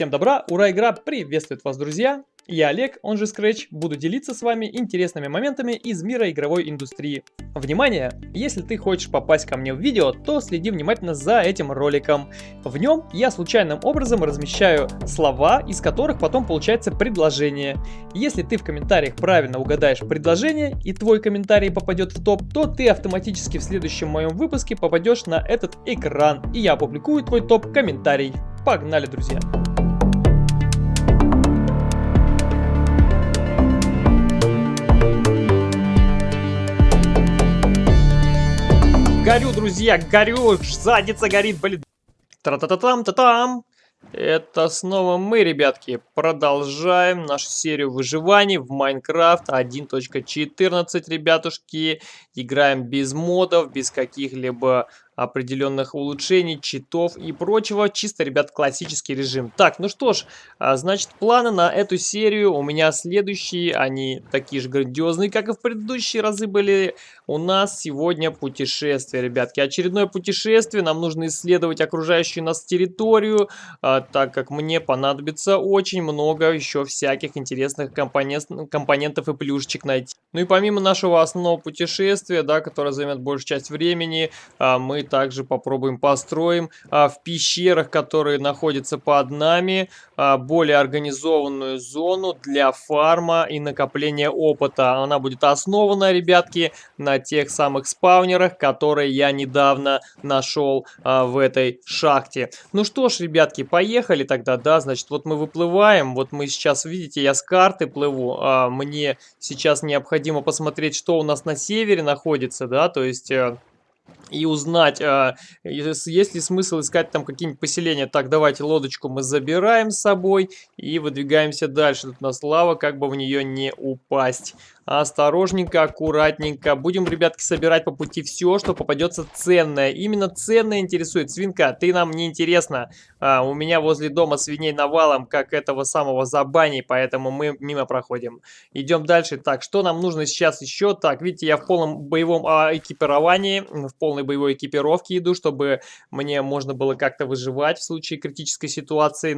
Всем добра, ура, игра приветствует вас, друзья! Я Олег, он же Scratch, буду делиться с вами интересными моментами из мира игровой индустрии. Внимание! Если ты хочешь попасть ко мне в видео, то следи внимательно за этим роликом. В нем я случайным образом размещаю слова, из которых потом получается предложение. Если ты в комментариях правильно угадаешь предложение и твой комментарий попадет в топ, то ты автоматически в следующем моем выпуске попадешь на этот экран и я опубликую твой топ-комментарий. Погнали, друзья! Горю, друзья, горю, задница горит, блин. Тра-та-та-там-та-там. Это снова мы, ребятки, продолжаем нашу серию выживаний в Minecraft 1.14, ребятушки. Играем без модов, без каких-либо определенных улучшений, читов и прочего. Чисто, ребят, классический режим. Так, ну что ж, а, значит, планы на эту серию у меня следующие. Они такие же грандиозные, как и в предыдущие разы были. У нас сегодня путешествие, ребятки. Очередное путешествие. Нам нужно исследовать окружающую нас территорию, а, так как мне понадобится очень много еще всяких интересных компонент, компонентов и плюшечек найти. Ну и помимо нашего основного путешествия, да, которое займет большую часть времени, а, мы также попробуем построим а, в пещерах, которые находятся под нами, а, более организованную зону для фарма и накопления опыта. Она будет основана, ребятки, на тех самых спаунерах, которые я недавно нашел а, в этой шахте. Ну что ж, ребятки, поехали тогда, да, значит, вот мы выплываем, вот мы сейчас, видите, я с карты плыву, а, мне сейчас необходимо посмотреть, что у нас на севере находится, да, то есть... Э, и узнать, а, есть ли смысл искать там какие-нибудь поселения. Так, давайте лодочку мы забираем с собой и выдвигаемся дальше. Тут у нас лава, как бы в нее не упасть. Осторожненько, аккуратненько. Будем, ребятки, собирать по пути все, что попадется ценное. Именно ценное интересует. Свинка, ты нам не интересна. А, у меня возле дома свиней навалом, как этого самого забани, поэтому мы мимо проходим. Идем дальше. Так, что нам нужно сейчас еще? Так, видите, я в полном боевом а, экипировании, в полной боевой экипировке иду, чтобы мне можно было как-то выживать в случае критической ситуации.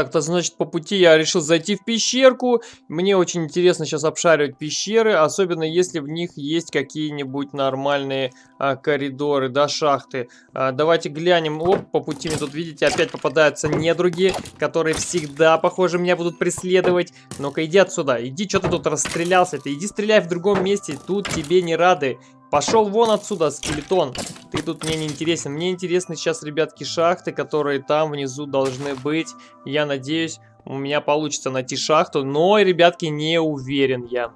Так-то, значит, по пути я решил зайти в пещерку. Мне очень интересно сейчас обшаривать пещеры, особенно если в них есть какие-нибудь нормальные а, коридоры, да, шахты. А, давайте глянем. Оп, по пути мне тут, видите, опять попадаются недруги, которые всегда, похоже, меня будут преследовать. Ну-ка, иди отсюда. Иди, что ты тут расстрелялся? Ты иди стреляй в другом месте, тут тебе не рады. Пошел вон отсюда, скелетон. Ты тут мне не интересен. Мне интересны сейчас, ребятки, шахты, которые там внизу должны быть. Я надеюсь, у меня получится найти шахту. Но, ребятки, не уверен я.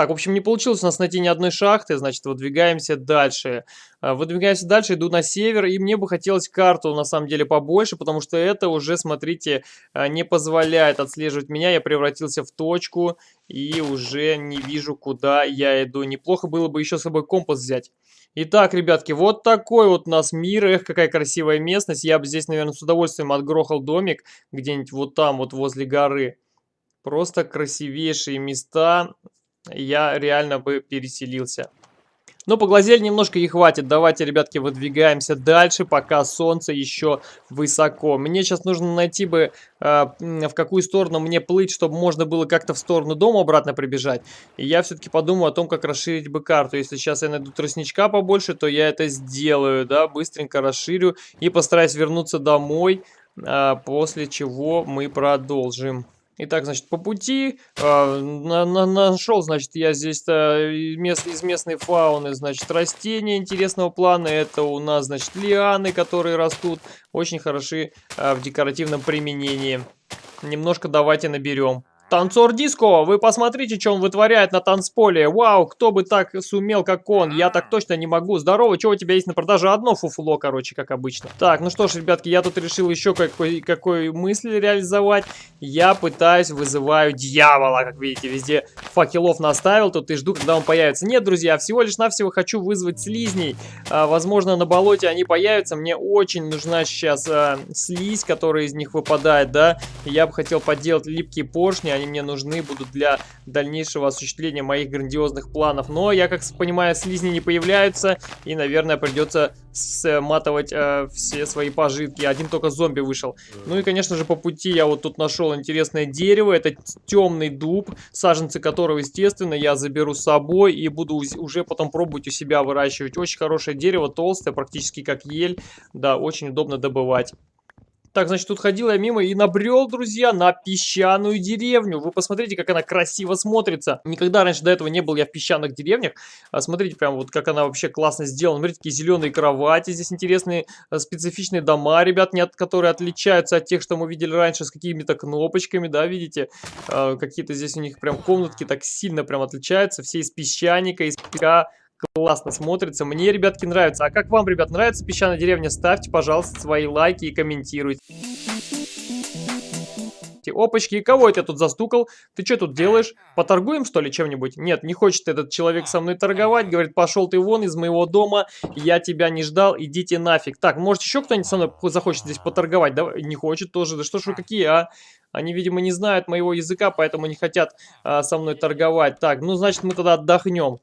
Так, в общем, не получилось у нас найти ни одной шахты, значит, выдвигаемся дальше. А, выдвигаемся дальше, иду на север, и мне бы хотелось карту, на самом деле, побольше, потому что это уже, смотрите, а, не позволяет отслеживать меня. Я превратился в точку, и уже не вижу, куда я иду. Неплохо было бы еще с собой компас взять. Итак, ребятки, вот такой вот у нас мир. Эх, какая красивая местность. Я бы здесь, наверное, с удовольствием отгрохал домик где-нибудь вот там, вот возле горы. Просто красивейшие места я реально бы переселился. Но поглазели немножко и хватит. Давайте, ребятки, выдвигаемся дальше, пока солнце еще высоко. Мне сейчас нужно найти бы, э, в какую сторону мне плыть, чтобы можно было как-то в сторону дома обратно прибежать. И я все-таки подумаю о том, как расширить бы карту. Если сейчас я найду тростничка побольше, то я это сделаю, да, быстренько расширю и постараюсь вернуться домой, э, после чего мы продолжим. Итак, значит, по пути э, на, на, нашел, значит, я здесь э, мест, из местной фауны, значит, растения интересного плана. Это у нас, значит, лианы, которые растут, очень хороши э, в декоративном применении. Немножко давайте наберем. Танцор Диско, вы посмотрите, что он вытворяет на танцполе. Вау, кто бы так сумел, как он. Я так точно не могу. Здорово, что у тебя есть на продаже? Одно фуфло, короче, как обычно. Так, ну что ж, ребятки, я тут решил еще какой, какой мысль реализовать. Я пытаюсь, вызываю дьявола, как видите, везде факелов наставил тут и жду, когда он появится. Нет, друзья, всего лишь навсего хочу вызвать слизней. А, возможно, на болоте они появятся. Мне очень нужна сейчас а, слизь, которая из них выпадает, да. Я бы хотел поделать липкие поршни, они мне нужны будут для дальнейшего осуществления моих грандиозных планов. Но я, как понимаю, слизни не появляются, и, наверное, придется сматывать э, все свои пожитки. Один только зомби вышел. Ну и, конечно же, по пути я вот тут нашел интересное дерево. Это темный дуб, саженцы которого, естественно, я заберу с собой и буду уже потом пробовать у себя выращивать. Очень хорошее дерево, толстое, практически как ель. Да, очень удобно добывать. Так, значит, тут ходил я мимо и набрел, друзья, на песчаную деревню. Вы посмотрите, как она красиво смотрится. Никогда раньше до этого не был я в песчаных деревнях. А смотрите, прям вот как она вообще классно сделана. Смотрите, какие зеленые кровати. Здесь интересные э, специфичные дома, ребят, нет, которые отличаются от тех, что мы видели раньше с какими-то кнопочками, да, видите? А, Какие-то здесь у них прям комнатки так сильно прям отличаются. Все из песчаника, из песка классно смотрится. Мне, ребятки, нравится. А как вам, ребят, нравится песчаная деревня? Ставьте, пожалуйста, свои лайки и комментируйте. Опачки, и кого это тут застукал? Ты что тут делаешь? Поторгуем, что ли, чем-нибудь? Нет, не хочет этот человек со мной торговать. Говорит, пошел ты вон из моего дома, я тебя не ждал, идите нафиг. Так, может еще кто-нибудь со мной захочет здесь поторговать? Да, не хочет тоже. Да что ж вы какие, а? Они, видимо, не знают моего языка, поэтому не хотят а, со мной торговать. Так, ну, значит, мы тогда отдохнем.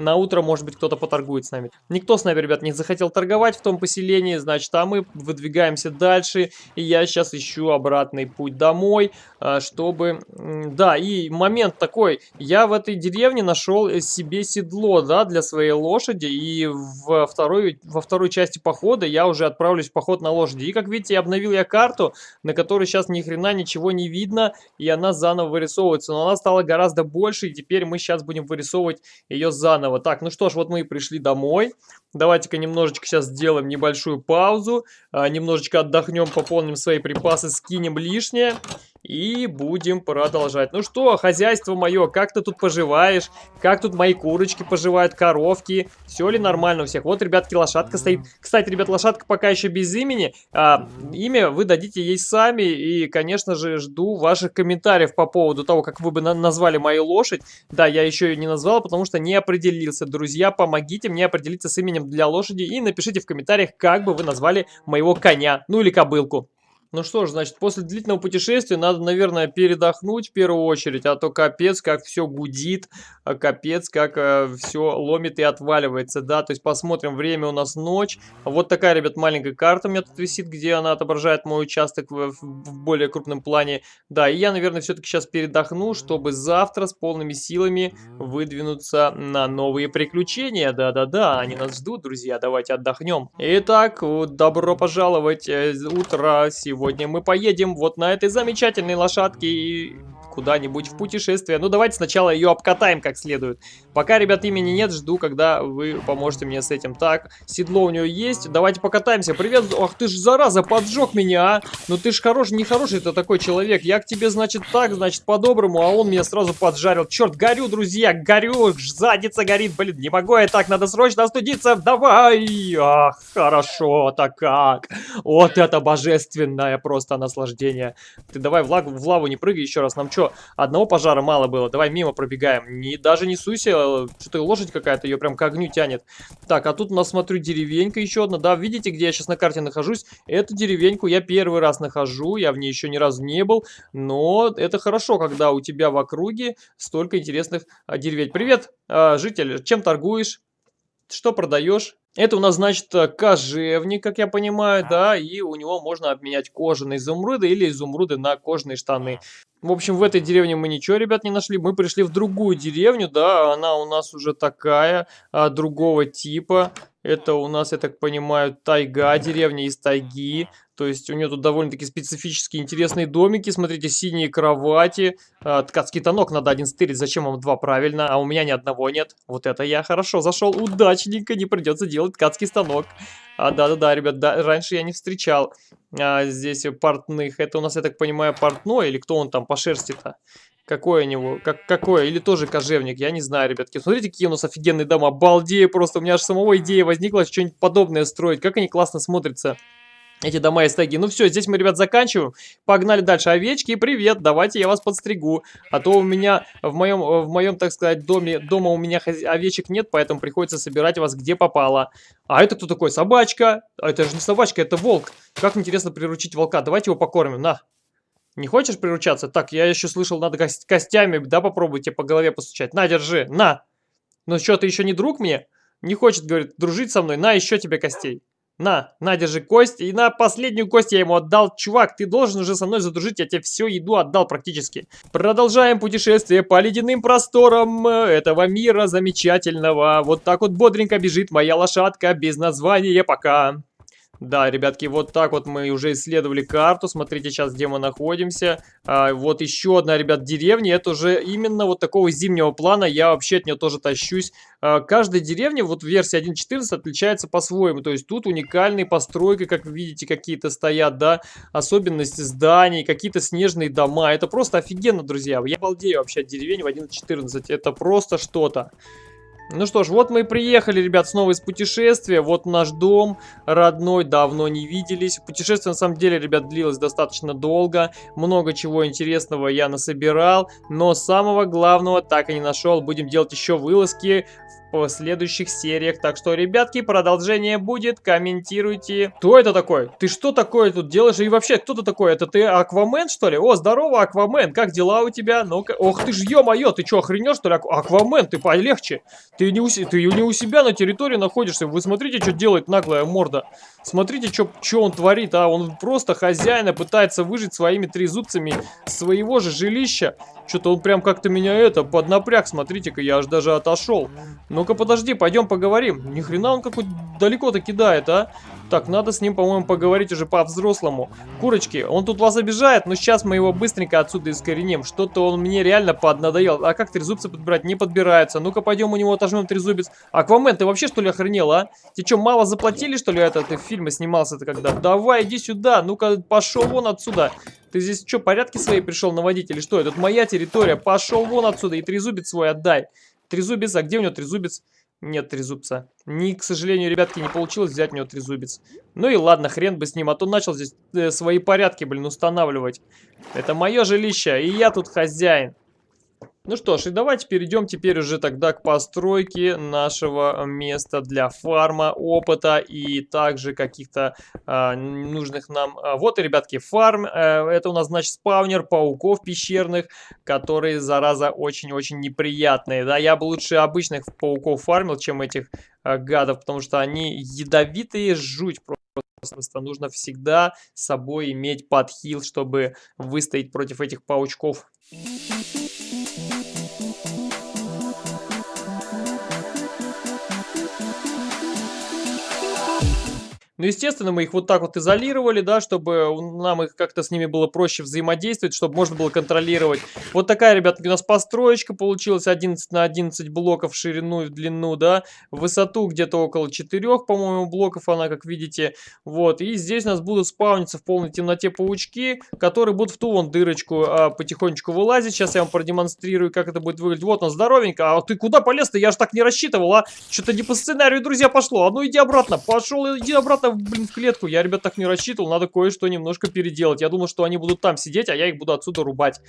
На утро, может быть, кто-то поторгует с нами. Никто с нами, ребят, не захотел торговать в том поселении, значит, а мы выдвигаемся дальше. И я сейчас ищу обратный путь домой, а, чтобы... Да, и момент такой. Я в этой деревне нашел себе седло, да, для своей лошади. И во второй, во второй части похода я уже отправлюсь в поход на лошади. И, как видите, обновил я карту, на которой сейчас ни хрена ничего не видно. И она заново вырисовывается. Но она стала гораздо больше, и теперь мы сейчас будем вырисовывать ее заново заново. Так, ну что ж, вот мы и пришли домой. Давайте-ка немножечко сейчас сделаем небольшую паузу. А, немножечко отдохнем, пополним свои припасы, скинем лишнее. И будем продолжать. Ну что, хозяйство мое, как ты тут поживаешь? Как тут мои курочки поживают, коровки? Все ли нормально у всех? Вот, ребятки, лошадка стоит. Кстати, ребят, лошадка пока еще без имени. А, имя вы дадите ей сами. И, конечно же, жду ваших комментариев по поводу того, как вы бы на назвали мою лошадь. Да, я еще ее не назвал, потому что не определился. Друзья, помогите мне определиться с именем для лошади. И напишите в комментариях, как бы вы назвали моего коня. Ну или кобылку. Ну что ж, значит, после длительного путешествия надо, наверное, передохнуть в первую очередь, а то капец, как все гудит, а капец, как э, все ломит и отваливается, да, то есть посмотрим, время у нас ночь. Вот такая, ребят, маленькая карта у меня тут висит, где она отображает мой участок в, в более крупном плане. Да, и я, наверное, все-таки сейчас передохну, чтобы завтра с полными силами выдвинуться на новые приключения. Да-да-да, они нас ждут, друзья, давайте отдохнем. Итак, добро пожаловать, э, утро сегодня сегодня мы поедем вот на этой замечательной лошадке и куда-нибудь в путешествие. Ну, давайте сначала ее обкатаем как следует. Пока, ребят, имени нет, жду, когда вы поможете мне с этим. Так, седло у нее есть. Давайте покатаемся. Привет. Ах, ты ж, зараза, поджег меня, а. Ну, ты ж хороший, нехороший это такой человек. Я к тебе, значит, так, значит, по-доброму, а он меня сразу поджарил. Черт, горю, друзья, горю. Задница горит, блин, не могу я так, надо срочно остудиться. Давай. Ах, хорошо, так как. Вот это божественное просто наслаждение. Ты давай в, лагу, в лаву не прыгай еще раз. Нам что, одного пожара мало было. Давай мимо пробегаем. Не, даже не суйся, что-то лошадь какая-то ее прям к огню тянет. Так, а тут у нас, смотрю, деревенька еще одна. Да, видите, где я сейчас на карте нахожусь? Эту деревеньку я первый раз нахожу. Я в ней еще ни разу не был. Но это хорошо, когда у тебя в округе столько интересных а, деревень. Привет, а, житель, чем торгуешь? Что продаешь? Это у нас, значит, кожевник, как я понимаю, да, и у него можно обменять кожаные изумруды или изумруды на кожаные штаны. В общем, в этой деревне мы ничего, ребят, не нашли. Мы пришли в другую деревню, да, она у нас уже такая, а, другого типа. Это у нас, я так понимаю, тайга, деревня из тайги. То есть у нее тут довольно-таки специфические интересные домики. Смотрите, синие кровати. Э, ткацкий тонок надо один стырить. Зачем вам два? Правильно. А у меня ни одного нет. Вот это я хорошо зашел. Удачненько. Не придется делать ткацкий станок. А, да-да-да, ребят, да, раньше я не встречал а, здесь портных. Это у нас, я так понимаю, портной или кто он там по шерсти-то? Какой у него? Как, какой? Или тоже кожевник? Я не знаю, ребятки. Смотрите, какие у нас офигенные дома. Обалдею просто. У меня аж самого идея возникла что-нибудь подобное строить. Как они классно смотрятся. Эти дома из тайги. Ну все, здесь мы, ребят, заканчиваем. Погнали дальше. Овечки, привет, давайте я вас подстригу. А то у меня в моем, в моем так сказать, доме, дома у меня овечек нет, поэтому приходится собирать вас где попало. А это кто такой? Собачка. А это же не собачка, это волк. Как интересно приручить волка. Давайте его покормим, на. Не хочешь приручаться? Так, я еще слышал, надо костями, да, попробуйте по голове постучать. На, держи, на. Ну что, ты еще не друг мне? Не хочет, говорит, дружить со мной. На, еще тебе костей. На, на, держи кость. И на последнюю кость я ему отдал. Чувак, ты должен уже со мной задружить. Я тебе всю еду отдал практически. Продолжаем путешествие по ледяным просторам этого мира замечательного. Вот так вот бодренько бежит моя лошадка без названия пока. Да, ребятки, вот так вот мы уже исследовали карту. Смотрите сейчас, где мы находимся. А, вот еще одна, ребят, деревня. Это уже именно вот такого зимнего плана. Я вообще от нее тоже тащусь. А, каждая деревня, вот версия 1.14, отличается по-своему. То есть тут уникальные постройки, как вы видите, какие-то стоят, да. Особенности зданий, какие-то снежные дома. Это просто офигенно, друзья. Я балдею вообще от деревень в 1.14. Это просто что-то. Ну что ж, вот мы и приехали, ребят, снова из путешествия. Вот наш дом родной, давно не виделись. Путешествие, на самом деле, ребят, длилось достаточно долго. Много чего интересного я насобирал. Но самого главного так и не нашел. Будем делать еще вылазки в следующих сериях. Так что, ребятки, продолжение будет. Комментируйте. Кто это такой? Ты что такое тут делаешь? И вообще, кто ты такой? Это ты Аквамен, что ли? О, здорово, Аквамен. Как дела у тебя? Ну-ка. Ох ты ж, ё-моё, ты что, охренел, что ли? Аквамен, ты полегче. Ты не, у, ты не у себя на территории находишься. Вы смотрите, что делает наглая морда. Смотрите, что он творит, а. Он просто хозяина пытается выжить своими трезубцами своего же жилища. Что-то он прям как-то меня это, поднапряг, смотрите-ка, я аж даже отошел. Ну-ка, подожди, пойдем поговорим. Ни хрена он какой далеко-то кидает, а? Так, надо с ним, по-моему, поговорить уже по-взрослому. Курочки, он тут вас обижает, но сейчас мы его быстренько отсюда искореним. Что-то он мне реально поднадоел. А как трезубцы подбирать? Не подбирается. Ну-ка, пойдем у него отожмем трезубец. Аквамен, ты вообще что ли охренел, а? Тебе что, мало заплатили, что ли, это? Ты в фильме снимался-то когда? Давай, иди сюда. Ну-ка, пошел вон отсюда. Ты здесь что, порядки свои пришел наводить или что? Это моя территория. Пошел вон отсюда и трезубец свой отдай. Трезубец, а где у него трезубец? Нет трезубца. Ни, к сожалению, ребятки, не получилось взять у него трезубец. Ну и ладно, хрен бы с ним, а то начал здесь э, свои порядки, блин, устанавливать. Это мое жилище, и я тут хозяин. Ну что ж, и давайте перейдем теперь уже тогда к постройке нашего места для фарма, опыта и также каких-то а, нужных нам... А, вот и, ребятки, фарм. А, это у нас, значит, спаунер пауков пещерных, которые, зараза, очень-очень неприятные. Да, я бы лучше обычных пауков фармил, чем этих а, гадов, потому что они ядовитые, жуть просто. Просто нужно всегда с собой иметь подхил, чтобы выстоять против этих паучков. Ну, естественно, мы их вот так вот изолировали, да, чтобы нам их как-то с ними было проще взаимодействовать, чтобы можно было контролировать. Вот такая, ребятки, у нас построечка получилась 11 на 11 блоков в ширину и в длину, да. В высоту где-то около 4, по-моему, блоков она, как видите. Вот, и здесь у нас будут спауниться в полной темноте паучки, которые будут в ту вон дырочку а, потихонечку вылазить. Сейчас я вам продемонстрирую, как это будет выглядеть. Вот он, здоровенько. А ты куда полез-то? Я же так не рассчитывал, а? Что-то не по сценарию, друзья, пошло. А ну иди обратно. Пошел, иди обратно блин, в клетку. Я, ребят, так не рассчитывал. Надо кое-что немножко переделать. Я думал, что они будут там сидеть, а я их буду отсюда рубать.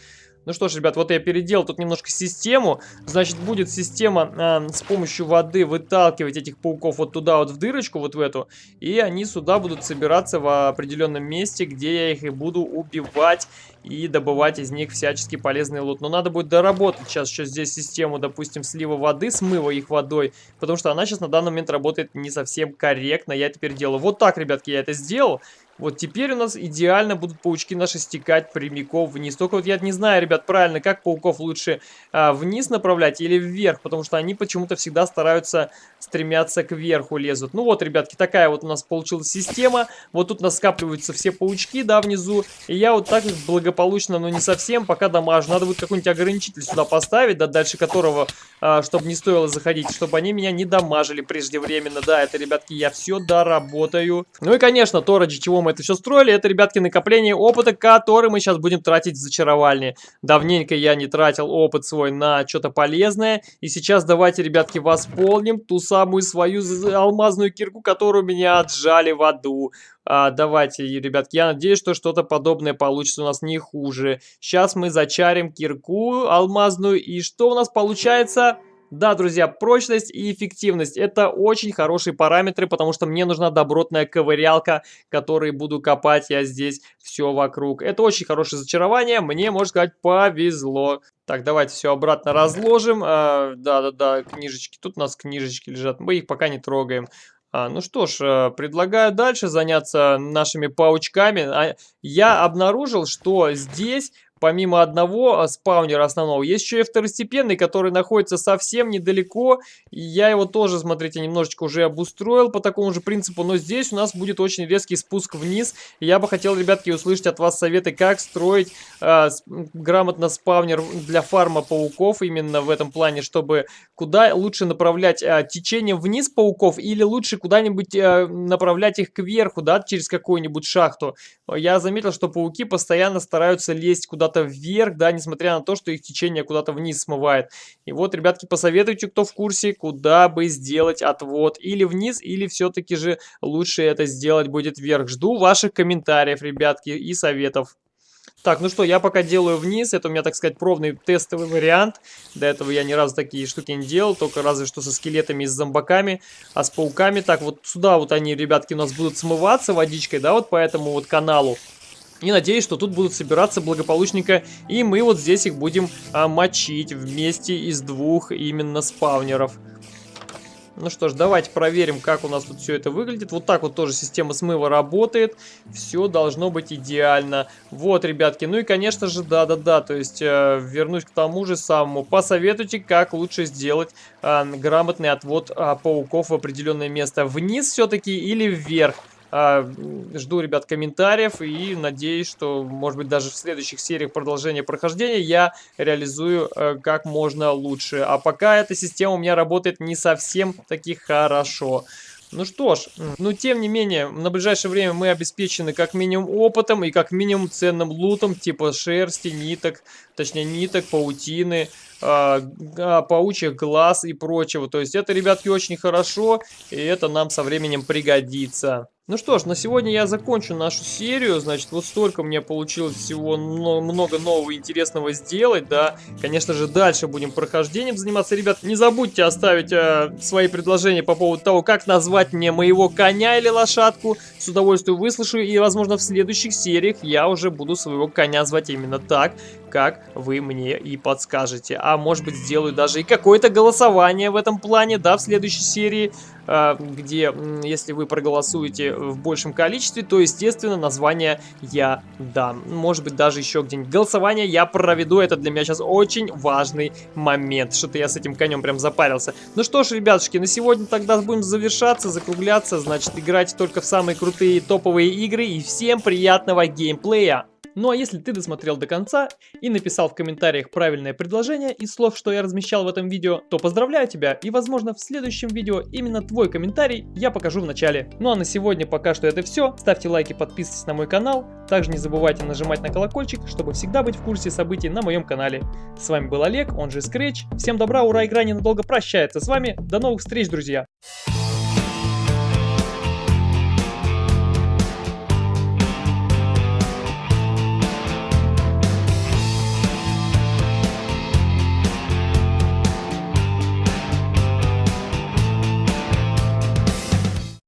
Ну что ж, ребят, вот я переделал тут немножко систему. Значит, будет система э, с помощью воды выталкивать этих пауков вот туда вот в дырочку, вот в эту. И они сюда будут собираться в определенном месте, где я их и буду убивать и добывать из них всячески полезный лут. Но надо будет доработать сейчас еще здесь систему, допустим, слива воды, смыва их водой, потому что она сейчас на данный момент работает не совсем корректно. Я теперь делаю вот так, ребятки, я это сделал. Вот теперь у нас идеально будут паучки наши стекать прямиком вниз. Только вот я не знаю, ребят, правильно, как пауков лучше а, вниз направлять или вверх, потому что они почему-то всегда стараются стремятся к верху лезут. Ну вот, ребятки, такая вот у нас получилась система. Вот тут у нас скапливаются все паучки, да, внизу. И я вот так благополучно, но не совсем, пока дамажу. Надо будет какой-нибудь ограничитель сюда поставить, да, дальше которого, а, чтобы не стоило заходить, чтобы они меня не дамажили преждевременно. Да, это, ребятки, я все доработаю. Ну и, конечно, то, ради чего мы это все строили, это, ребятки, накопление опыта, который мы сейчас будем тратить в зачаровальне. Давненько я не тратил опыт свой на что-то полезное. И сейчас давайте, ребятки, восполним ту самую свою алмазную кирку, которую меня отжали в аду. А, давайте, ребятки, я надеюсь, что что-то подобное получится у нас не хуже. Сейчас мы зачарим кирку алмазную. И что у нас получается? Да, друзья, прочность и эффективность это очень хорошие параметры, потому что мне нужна добротная ковырялка, которой буду копать я здесь все вокруг. Это очень хорошее зачарование, мне, можно сказать, повезло. Так, давайте все обратно разложим. Да-да-да, книжечки, тут у нас книжечки лежат, мы их пока не трогаем. А, ну что ж, э, предлагаю дальше заняться нашими паучками. А, я обнаружил, что здесь помимо одного а, спаунера основного, есть еще и второстепенный, который находится совсем недалеко. Я его тоже, смотрите, немножечко уже обустроил по такому же принципу. Но здесь у нас будет очень резкий спуск вниз. Я бы хотел, ребятки, услышать от вас советы, как строить э, грамотно спаунер для фарма пауков. Именно в этом плане, чтобы куда лучше направлять э, течение вниз пауков или лучше куда-нибудь э, направлять их кверху, да, через какую-нибудь шахту. Я заметил, что пауки постоянно стараются лезть куда-то куда-то вверх, да, несмотря на то, что их течение куда-то вниз смывает. И вот, ребятки, посоветуйте, кто в курсе, куда бы сделать отвод. Или вниз, или все-таки же лучше это сделать будет вверх. Жду ваших комментариев, ребятки, и советов. Так, ну что, я пока делаю вниз, это у меня, так сказать, пробный тестовый вариант. До этого я ни разу такие штуки не делал, только разве что со скелетами и с зомбаками, а с пауками. Так, вот сюда вот они, ребятки, у нас будут смываться водичкой, да, вот по этому вот каналу. И надеюсь, что тут будут собираться благополучненько. И мы вот здесь их будем а, мочить вместе из двух именно спавнеров. Ну что ж, давайте проверим, как у нас тут все это выглядит. Вот так вот тоже система смыва работает. Все должно быть идеально. Вот, ребятки. Ну и, конечно же, да-да-да. То есть, э, вернусь к тому же самому. Посоветуйте, как лучше сделать э, грамотный отвод э, пауков в определенное место. Вниз все-таки или вверх? А, жду, ребят, комментариев и надеюсь, что, может быть, даже в следующих сериях продолжения прохождения я реализую э, как можно лучше. А пока эта система у меня работает не совсем таки хорошо. Ну что ж, ну тем не менее, на ближайшее время мы обеспечены как минимум опытом и как минимум ценным лутом, типа шерсти, ниток, точнее ниток, паутины, э, паучьих глаз и прочего. То есть это, ребятки, очень хорошо, и это нам со временем пригодится. Ну что ж, на сегодня я закончу нашу серию. Значит, вот столько мне получилось всего много нового интересного сделать, да. Конечно же, дальше будем прохождением заниматься. Ребят, не забудьте оставить э, свои предложения по поводу того, как назвать мне моего коня или лошадку. С удовольствием выслушаю, и, возможно, в следующих сериях я уже буду своего коня звать именно так, как вы мне и подскажете. А может быть, сделаю даже и какое-то голосование в этом плане, да, в следующей серии. А, где, если вы проголосуете в большем количестве, то, естественно, название я дам. Может быть, даже еще где-нибудь. Голосование я проведу, это для меня сейчас очень важный момент. Что-то я с этим конем прям запарился. Ну что ж, ребятушки, на сегодня тогда будем завершаться, закругляться. Значит, играть только в самые крутые топовые игры. И всем приятного геймплея! Ну а если ты досмотрел до конца и написал в комментариях правильное предложение из слов, что я размещал в этом видео, то поздравляю тебя и возможно в следующем видео именно твой комментарий я покажу в начале. Ну а на сегодня пока что это все. Ставьте лайки, подписывайтесь на мой канал. Также не забывайте нажимать на колокольчик, чтобы всегда быть в курсе событий на моем канале. С вами был Олег, он же Scratch. Всем добра, ура, игра ненадолго прощается с вами. До новых встреч, друзья!